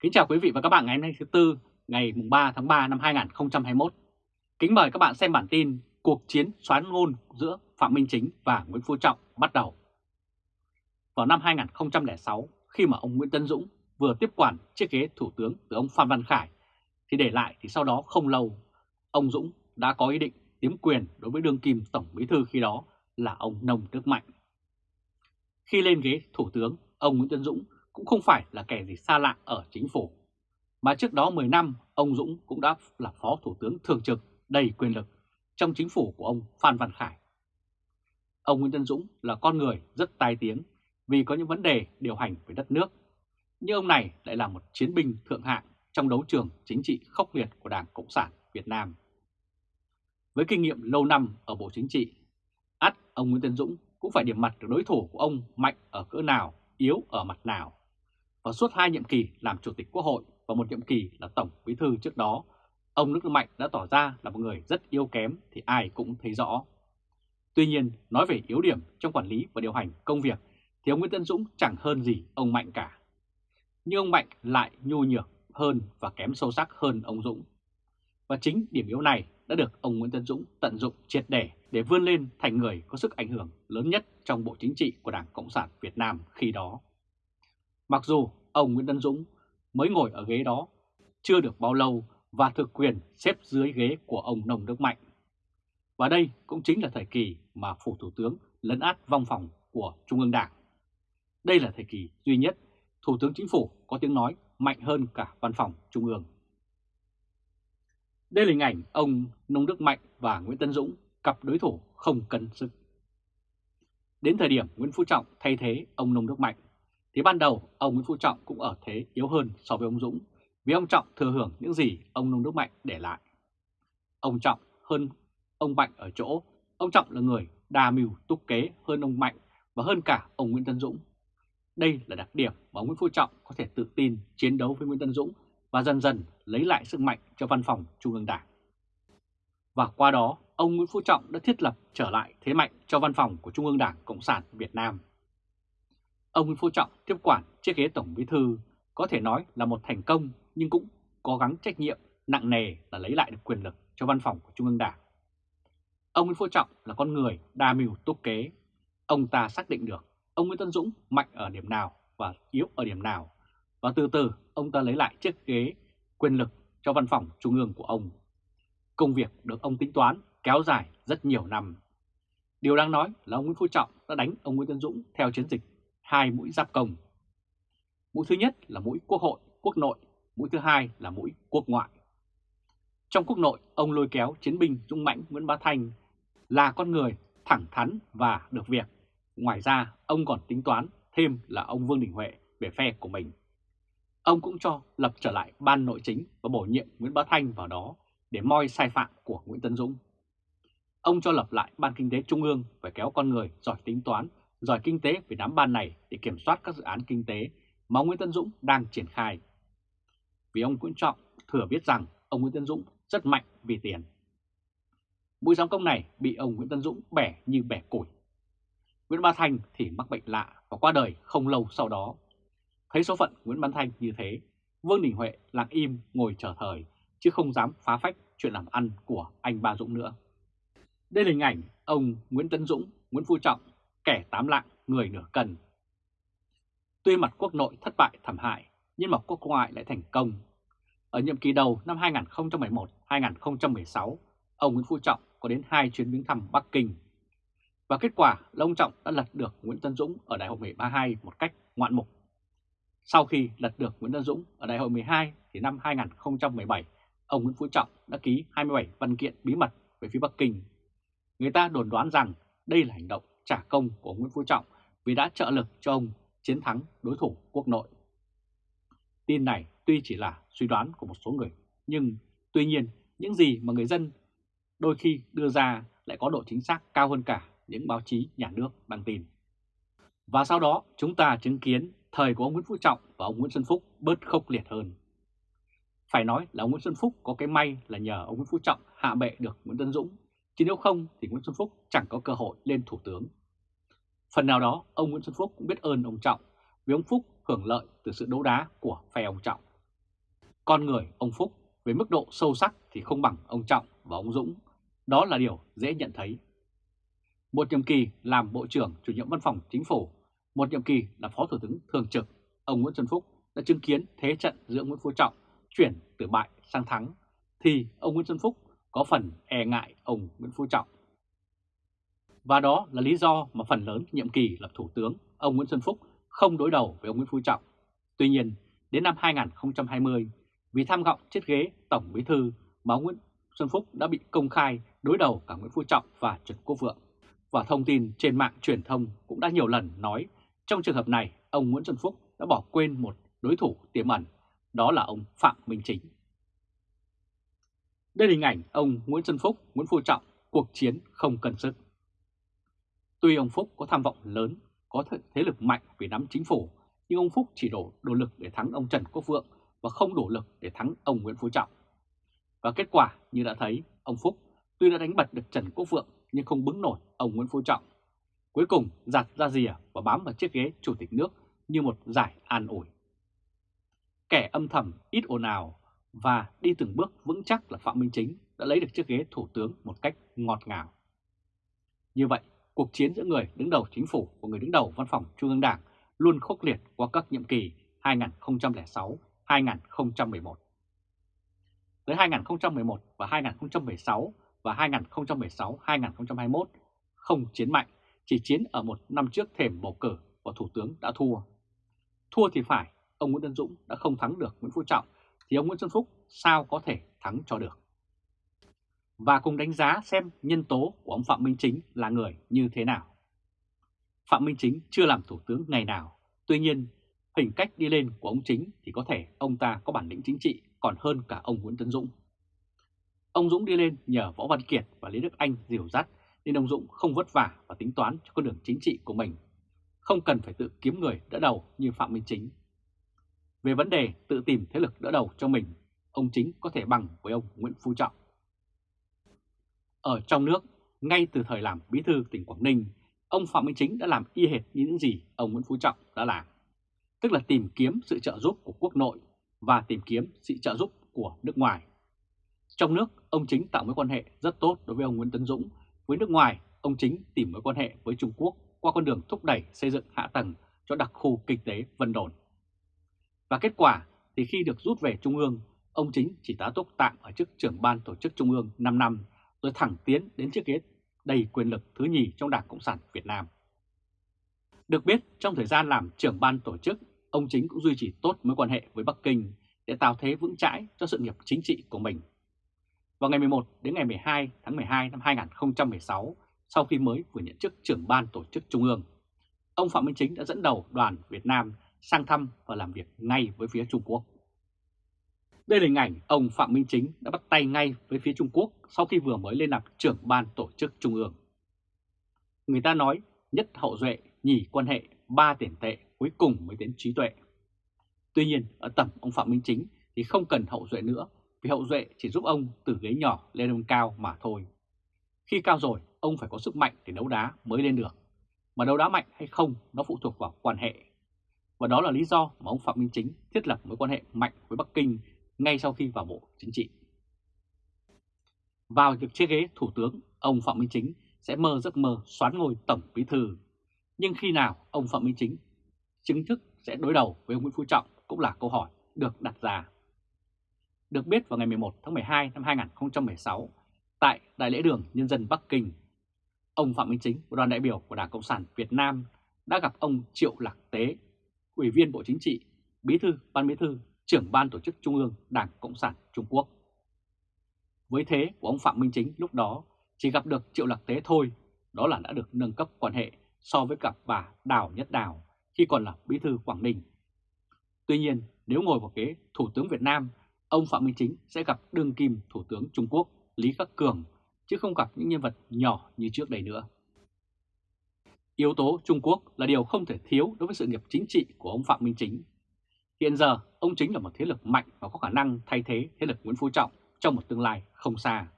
Kính chào quý vị và các bạn ngày hôm nay thứ Tư, ngày 3 tháng 3 năm 2021. Kính mời các bạn xem bản tin Cuộc chiến xoán ngôn giữa Phạm Minh Chính và Nguyễn Phú Trọng bắt đầu. Vào năm 2006, khi mà ông Nguyễn Tân Dũng vừa tiếp quản chiếc ghế thủ tướng từ ông Phan Văn Khải, thì để lại thì sau đó không lâu, ông Dũng đã có ý định tiếm quyền đối với đương kim Tổng Bí Thư khi đó là ông Nông Đức Mạnh. Khi lên ghế thủ tướng, ông Nguyễn Tân Dũng cũng không phải là kẻ gì xa lạ ở chính phủ. Mà trước đó 10 năm, ông Dũng cũng đã là phó thủ tướng thường trực đầy quyền lực trong chính phủ của ông Phan Văn Khải. Ông Nguyễn Tân Dũng là con người rất tai tiếng vì có những vấn đề điều hành với đất nước. Nhưng ông này lại là một chiến binh thượng hạng trong đấu trường chính trị khốc liệt của Đảng Cộng sản Việt Nam. Với kinh nghiệm lâu năm ở Bộ Chính trị, ắt ông Nguyễn Tân Dũng cũng phải điểm mặt được đối thủ của ông mạnh ở cỡ nào, yếu ở mặt nào. Và suốt hai nhiệm kỳ làm Chủ tịch Quốc hội và một nhiệm kỳ là Tổng Bí Thư trước đó, ông Nước Mạnh đã tỏ ra là một người rất yếu kém thì ai cũng thấy rõ. Tuy nhiên, nói về yếu điểm trong quản lý và điều hành công việc thì ông Nguyễn Tân Dũng chẳng hơn gì ông Mạnh cả. Nhưng ông Mạnh lại nhu nhược hơn và kém sâu sắc hơn ông Dũng. Và chính điểm yếu này đã được ông Nguyễn Tân Dũng tận dụng triệt để để vươn lên thành người có sức ảnh hưởng lớn nhất trong Bộ Chính trị của Đảng Cộng sản Việt Nam khi đó. Mặc dù ông Nguyễn Tân Dũng mới ngồi ở ghế đó chưa được bao lâu và thực quyền xếp dưới ghế của ông Nông Đức Mạnh. Và đây cũng chính là thời kỳ mà Phủ Thủ tướng lấn át vong phòng của Trung ương Đảng. Đây là thời kỳ duy nhất Thủ tướng Chính phủ có tiếng nói mạnh hơn cả văn phòng Trung ương. Đây là hình ảnh ông Nông Đức Mạnh và Nguyễn Tân Dũng, cặp đối thủ không cân sức. Đến thời điểm Nguyễn Phú Trọng thay thế ông Nông Đức Mạnh, thì ban đầu ông Nguyễn Phú Trọng cũng ở thế yếu hơn so với ông Dũng, vì ông Trọng thừa hưởng những gì ông Nông Đức Mạnh để lại. Ông Trọng hơn ông Mạnh ở chỗ, ông Trọng là người đa mưu túc kế hơn ông Mạnh và hơn cả ông Nguyễn Tân Dũng. Đây là đặc điểm mà ông Nguyễn Phú Trọng có thể tự tin chiến đấu với Nguyễn Tân Dũng và dần dần lấy lại sức mạnh cho văn phòng Trung ương Đảng. Và qua đó, ông Nguyễn Phú Trọng đã thiết lập trở lại thế mạnh cho văn phòng của Trung ương Đảng Cộng sản Việt Nam. Ông Nguyễn Phú Trọng, tiếp quản chiếc ghế Tổng Bí Thư, có thể nói là một thành công, nhưng cũng cố gắng trách nhiệm, nặng nề là lấy lại được quyền lực cho văn phòng của Trung ương Đảng. Ông Nguyễn Phú Trọng là con người đa mưu túc kế. Ông ta xác định được ông Nguyễn Tân Dũng mạnh ở điểm nào và yếu ở điểm nào. Và từ từ, ông ta lấy lại chiếc ghế quyền lực cho văn phòng trung ương của ông. Công việc được ông tính toán kéo dài rất nhiều năm. Điều đáng nói là ông Nguyễn Phú Trọng đã đánh ông Nguyễn Tân Dũng theo chiến dịch hai mũi giáp công. Mũi thứ nhất là mũi quốc hội, quốc nội, mũi thứ hai là mũi quốc ngoại. Trong quốc nội, ông lôi kéo chiến binh dung Mãnh Nguyễn Bá Thanh là con người thẳng thắn và được việc. Ngoài ra, ông còn tính toán thêm là ông Vương Đình Huệ về phe của mình. Ông cũng cho lập trở lại ban nội chính và bổ nhiệm Nguyễn Bá Thanh vào đó để moi sai phạm của Nguyễn Tân Dũng. Ông cho lập lại ban kinh tế trung ương phải kéo con người giỏi tính toán, giỏi kinh tế về đám ban này để kiểm soát các dự án kinh tế mà ông Nguyễn Tân Dũng đang triển khai. Vì ông Nguyễn Trọng thừa biết rằng ông Nguyễn Tân Dũng rất mạnh vì tiền. Mũi giám công này bị ông Nguyễn Tân Dũng bẻ như bẻ củi. Nguyễn Bá Thanh thì mắc bệnh lạ và qua đời không lâu sau đó. Thấy số phận Nguyễn Bá Thanh như thế, Vương Đình Huệ lặng im ngồi chờ thời chứ không dám phá phách chuyện làm ăn của anh Ba Dũng nữa. Đây là hình ảnh ông Nguyễn Tân Dũng, Nguyễn Phú Trọng, kẻ tám lạng, người nửa cân. Tuy mặt quốc nội thất bại thảm hại, nhưng mặt quốc ngoại lại thành công. Ở nhiệm kỳ đầu năm 2011-2016, ông Nguyễn Phú Trọng có đến hai chuyến viếng thăm Bắc Kinh. Và kết quả là ông Trọng đã lật được Nguyễn Tân Dũng ở Đại hội 12 một cách ngoạn mục. Sau khi lật được Nguyễn Tân Dũng ở Đại hội 12 thì năm 2017, ông Nguyễn Phú Trọng đã ký 27 văn kiện bí mật về phía Bắc Kinh. Người ta đồn đoán rằng đây là hành động trả công của Nguyễn Phú Trọng vì đã trợ lực cho ông chiến thắng đối thủ quốc nội. Tin này tuy chỉ là suy đoán của một số người, nhưng tuy nhiên những gì mà người dân đôi khi đưa ra lại có độ chính xác cao hơn cả những báo chí nhà nước đăng tin. Và sau đó chúng ta chứng kiến thời của ông Nguyễn Phú Trọng và ông Nguyễn Xuân Phúc bớt khốc liệt hơn. Phải nói là ông Nguyễn Xuân Phúc có cái may là nhờ ông Nguyễn Phú Trọng hạ bệ được Nguyễn Tân Dũng, chứ nếu không thì Nguyễn Xuân Phúc chẳng có cơ hội lên thủ tướng. Phần nào đó, ông Nguyễn Xuân Phúc cũng biết ơn ông Trọng vì ông Phúc hưởng lợi từ sự đấu đá của phe ông Trọng. con người ông Phúc về mức độ sâu sắc thì không bằng ông Trọng và ông Dũng. Đó là điều dễ nhận thấy. Một nhiệm kỳ làm Bộ trưởng chủ nhiệm văn phòng chính phủ, một nhiệm kỳ là Phó Thủ tướng Thường trực, ông Nguyễn Xuân Phúc đã chứng kiến thế trận giữa Nguyễn Phú Trọng chuyển từ bại sang thắng, thì ông Nguyễn Xuân Phúc có phần e ngại ông Nguyễn Phú Trọng. Và đó là lý do mà phần lớn nhiệm kỳ làm Thủ tướng, ông Nguyễn Xuân Phúc không đối đầu với ông Nguyễn Phú Trọng. Tuy nhiên, đến năm 2020, vì tham vọng chiếc ghế Tổng Bí Thư mà ông Nguyễn Xuân Phúc đã bị công khai đối đầu cả Nguyễn Phú Trọng và Trần Quốc Vượng. Và thông tin trên mạng truyền thông cũng đã nhiều lần nói trong trường hợp này ông Nguyễn Xuân Phúc đã bỏ quên một đối thủ tiềm ẩn, đó là ông Phạm Minh Chính. Đây là hình ảnh ông Nguyễn Xuân Phúc, Nguyễn Phú Trọng, cuộc chiến không cần sức. Tuy ông Phúc có tham vọng lớn, có thế lực mạnh vì nắm chính phủ, nhưng ông Phúc chỉ đổ đồ lực để thắng ông Trần Quốc Vượng và không đủ lực để thắng ông Nguyễn Phú Trọng. Và kết quả như đã thấy, ông Phúc tuy đã đánh bật được Trần Quốc Vượng nhưng không bứng nổi ông Nguyễn Phú Trọng. Cuối cùng giặt ra rìa và bám vào chiếc ghế chủ tịch nước như một giải an ủi. Kẻ âm thầm ít ồn ào và đi từng bước vững chắc là Phạm Minh Chính đã lấy được chiếc ghế thủ tướng một cách ngọt ngào. Như vậy, cuộc chiến giữa người đứng đầu chính phủ và người đứng đầu văn phòng Trung ương Đảng luôn khốc liệt qua các nhiệm kỳ 2006, 2011. Tới 2011 và 2016 và 2016-2021 không chiến mạnh, chỉ chiến ở một năm trước thềm bầu cử và Thủ tướng đã thua. Thua thì phải, ông Nguyễn Tân Dũng đã không thắng được Nguyễn Phú Trọng, thì ông Nguyễn Xuân Phúc sao có thể thắng cho được. Và cùng đánh giá xem nhân tố của ông Phạm Minh Chính là người như thế nào. Phạm Minh Chính chưa làm Thủ tướng ngày nào, tuy nhiên hình cách đi lên của ông Chính thì có thể ông ta có bản lĩnh chính trị còn hơn cả ông Nguyễn Tấn Dũng. Ông Dũng đi lên nhờ Võ Văn Kiệt và Lý Đức Anh dìu dắt nên ông Dũng không vất vả và tính toán cho con đường chính trị của mình, không cần phải tự kiếm người đỡ đầu như Phạm Minh Chính. Về vấn đề tự tìm thế lực đỡ đầu cho mình, ông Chính có thể bằng với ông Nguyễn Phú Trọng. Ở trong nước, ngay từ thời làm bí thư tỉnh Quảng Ninh, ông Phạm Minh Chính đã làm y hệt như những gì ông Nguyễn Phú Trọng đã làm tức là tìm kiếm sự trợ giúp của quốc nội và tìm kiếm sự trợ giúp của nước ngoài. Trong nước, ông Chính tạo mối quan hệ rất tốt đối với ông Nguyễn Tấn Dũng. Với nước ngoài, ông Chính tìm mối quan hệ với Trung Quốc qua con đường thúc đẩy xây dựng hạ tầng cho đặc khu kinh tế Vân Đồn. Và kết quả thì khi được rút về Trung ương, ông Chính chỉ tá túc tạm ở chức trưởng ban tổ chức Trung ương 5 năm rồi thẳng tiến đến chiếc ghế đầy quyền lực thứ nhì trong Đảng Cộng sản Việt Nam. Được biết, trong thời gian làm trưởng ban tổ chức, ông Chính cũng duy trì tốt mối quan hệ với Bắc Kinh để tạo thế vững chãi cho sự nghiệp chính trị của mình. Vào ngày 11 đến ngày 12 tháng 12 năm 2016, sau khi mới vừa nhận chức trưởng ban tổ chức Trung ương, ông Phạm Minh Chính đã dẫn đầu đoàn Việt Nam sang thăm và làm việc ngay với phía Trung Quốc. Đây là hình ảnh ông Phạm Minh Chính đã bắt tay ngay với phía Trung Quốc sau khi vừa mới lên làm trưởng ban tổ chức Trung ương. Người ta nói nhất hậu duệ, nhì quan hệ, ba tiền tệ cuối cùng mới đến trí tuệ. Tuy nhiên, ở tầm ông Phạm Minh Chính thì không cần hậu duệ nữa, vì hậu duệ chỉ giúp ông từ ghế nhỏ lên ông cao mà thôi. Khi cao rồi, ông phải có sức mạnh để đấu đá mới lên được. Mà đấu đá mạnh hay không nó phụ thuộc vào quan hệ. Và đó là lý do mà ông Phạm Minh Chính thiết lập mối quan hệ mạnh với Bắc Kinh ngay sau khi vào Bộ Chính trị. Vào việc chiếc ghế Thủ tướng, ông Phạm Minh Chính sẽ mơ giấc mơ xoán ngôi Tổng Bí Thư. Nhưng khi nào ông Phạm Minh Chính chính thức sẽ đối đầu với ông Nguyễn Phú Trọng cũng là câu hỏi được đặt ra. Được biết vào ngày 11 tháng 12 năm 2016, tại Đại lễ đường Nhân dân Bắc Kinh, ông Phạm Minh Chính và đoàn đại biểu của Đảng Cộng sản Việt Nam đã gặp ông Triệu Lạc Tế, Ủy viên Bộ Chính trị, Bí thư Ban Bí thư, trưởng Ban Tổ chức Trung ương Đảng Cộng sản Trung Quốc. Với thế của ông Phạm Minh Chính lúc đó chỉ gặp được Triệu Lạc Tế thôi, đó là đã được nâng cấp quan hệ so với cặp bà Đào Nhất Đào khi còn là bí thư Quảng Ninh. Tuy nhiên, nếu ngồi vào ghế Thủ tướng Việt Nam, ông Phạm Minh Chính sẽ gặp đương kim Thủ tướng Trung Quốc Lý Khắc Cường, chứ không gặp những nhân vật nhỏ như trước đây nữa. Yếu tố Trung Quốc là điều không thể thiếu đối với sự nghiệp chính trị của ông Phạm Minh Chính. Hiện giờ, ông Chính là một thế lực mạnh và có khả năng thay thế thế lực Nguyễn Phú Trọng trong một tương lai không xa.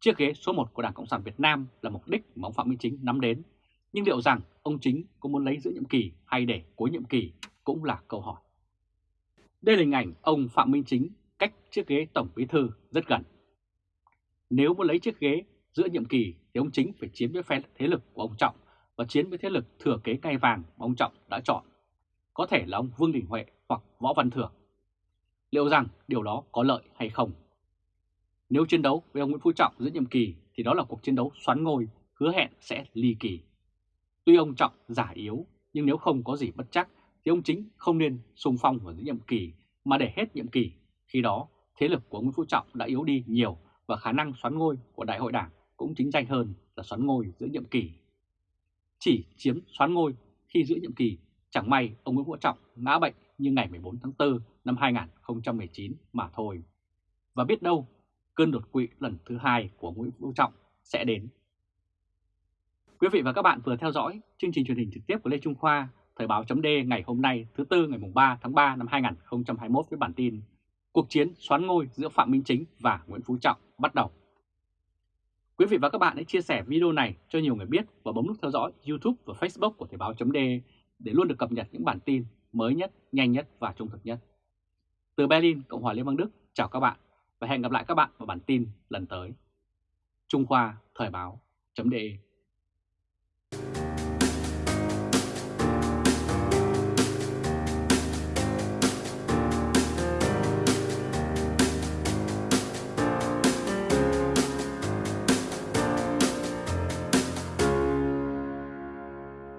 Chiếc ghế số 1 của Đảng Cộng sản Việt Nam là mục đích mà ông Phạm Minh Chính nắm đến nhưng liệu rằng ông chính có muốn lấy giữa nhiệm kỳ hay để cuối nhiệm kỳ cũng là câu hỏi. Đây là hình ảnh ông Phạm Minh Chính cách chiếc ghế Tổng Bí Thư rất gần. Nếu muốn lấy chiếc ghế giữa nhiệm kỳ thì ông Chính phải chiếm với phe thế lực của ông Trọng và chiến với thế lực thừa kế ngai vàng mà ông Trọng đã chọn. Có thể là ông Vương Đình Huệ hoặc Võ Văn Thưởng. Liệu rằng điều đó có lợi hay không? Nếu chiến đấu với ông Nguyễn Phú Trọng giữa nhiệm kỳ, thì đó là cuộc chiến đấu xoắn ngôi, hứa hẹn sẽ ly kỳ. Tuy ông Trọng giả yếu, nhưng nếu không có gì bất chắc, thì ông Chính không nên xung phong vào giữa nhiệm kỳ, mà để hết nhiệm kỳ. Khi đó, thế lực của Nguyễn Phú Trọng đã yếu đi nhiều và khả năng xoắn ngôi của Đại hội Đảng cũng chính danh hơn là xoắn ngôi giữa nhiệm kỳ. Chỉ chiếm xoán ngôi khi giữa nhiệm kỳ chẳng may ông Nguyễn Phú Trọng ngã bệnh như ngày 14 tháng 4 năm 2019 mà thôi. Và biết đâu cơn đột quỵ lần thứ hai của Nguyễn Phú Trọng sẽ đến. Quý vị và các bạn vừa theo dõi chương trình truyền hình trực tiếp của Lê Trung Khoa, Thời báo chấm ngày hôm nay thứ Tư ngày 3 tháng 3 năm 2021 với bản tin Cuộc chiến xoán ngôi giữa Phạm Minh Chính và Nguyễn Phú Trọng bắt đầu. Quý vị và các bạn hãy chia sẻ video này cho nhiều người biết và bấm nút theo dõi YouTube và Facebook của Thời Báo .de để luôn được cập nhật những bản tin mới nhất, nhanh nhất và trung thực nhất. Từ Berlin, Cộng hòa Liên bang Đức, chào các bạn và hẹn gặp lại các bạn vào bản tin lần tới. Trung Khoa Thời Báo .de